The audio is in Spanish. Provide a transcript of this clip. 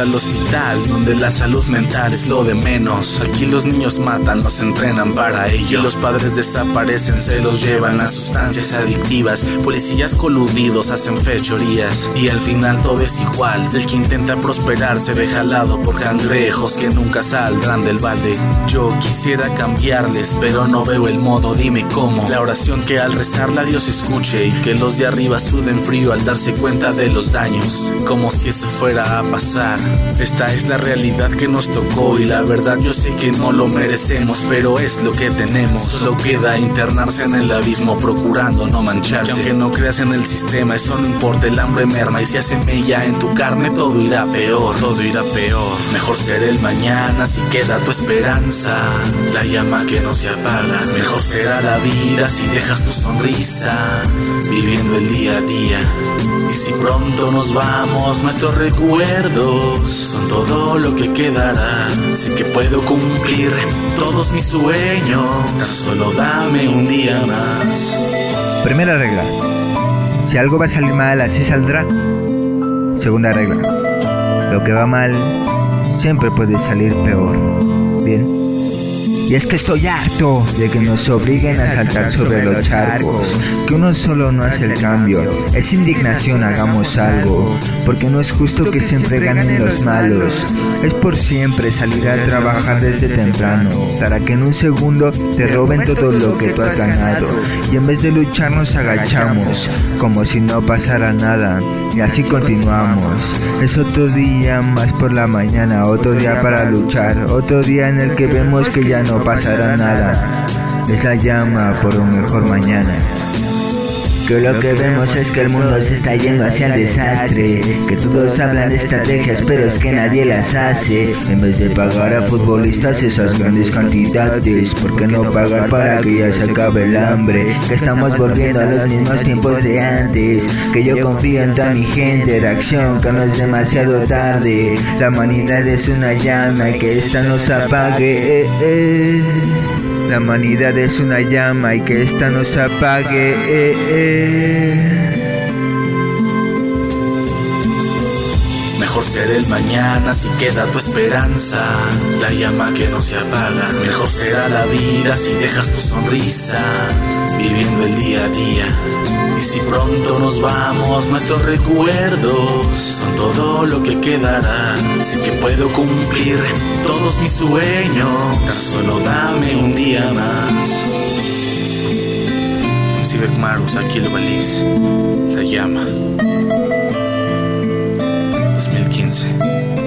al hospital, donde la salud mental es lo de menos. Aquí los niños matan, los entrenan para ello. Los padres desaparecen, se los llevan a sustancias adictivas. Policías coludidos hacen fechorías. Y al final todo es igual. El que intenta prosperar se ve jalado por cangrejos que nunca saldrán del balde. Yo quisiera cambiarles, pero no veo el modo, dime cómo. La oración que al rezarla Dios escuche y que los de arriba suden frío al darse cuenta de los daños. Como si eso fuera a pasar. Esta es la realidad que nos tocó y la verdad yo sé que no lo merecemos, pero es lo que tenemos. Solo queda internarse en el abismo procurando no mancharse. Y aunque no creas en el sistema, eso no importa, el hambre merma y si hace mella en tu carne todo irá peor, todo irá peor. Mejor ser el mañana si queda tu esperanza, la llama que no se apaga. Mejor será la vida si dejas tu sonrisa, viviendo el día a día. Y si pronto nos vamos, nuestros recuerdos son todo lo que quedará. Sé que puedo cumplir todos mis sueños, solo dame un día más. Primera regla. Si algo va a salir mal, así saldrá. Segunda regla. Lo que va mal siempre puede salir peor. Bien. Y es que estoy harto de que nos obliguen a saltar sobre los charcos, que uno solo no hace el cambio. Es indignación, hagamos algo, porque no es justo que siempre ganen los malos. Es por siempre salir a trabajar desde temprano, para que en un segundo te roben todo lo que tú has ganado. Y en vez de luchar nos agachamos, como si no pasara nada. Y así continuamos. Es otro día más por la mañana, otro día para luchar, otro día en el que vemos que ya no pasará nada. Es la llama por un mejor mañana. Que lo que vemos es que el mundo se está yendo hacia el desastre. Que todos hablan de estrategias, pero es que nadie las hace. En vez de pagar a futbolistas esas grandes cantidades, ¿por qué no pagar para que ya se acabe el hambre? Que estamos volviendo a los mismos tiempos de antes. Que yo confío en toda mi gente, reacción, que no es demasiado tarde. La humanidad es una llama y que esta nos apague. Eh, eh. La humanidad es una llama y que esta nos apague. Eh, eh. Mejor ser el mañana si queda tu esperanza, la llama que no se apaga. Mejor será la vida si dejas tu sonrisa, viviendo el día a día. Y si pronto nos vamos, nuestros recuerdos son todo lo que quedará. Sé que puedo cumplir todos mis sueños, tan solo dame un día más. Sibek Marus, Aquilo Balis, La Llama. Renzi.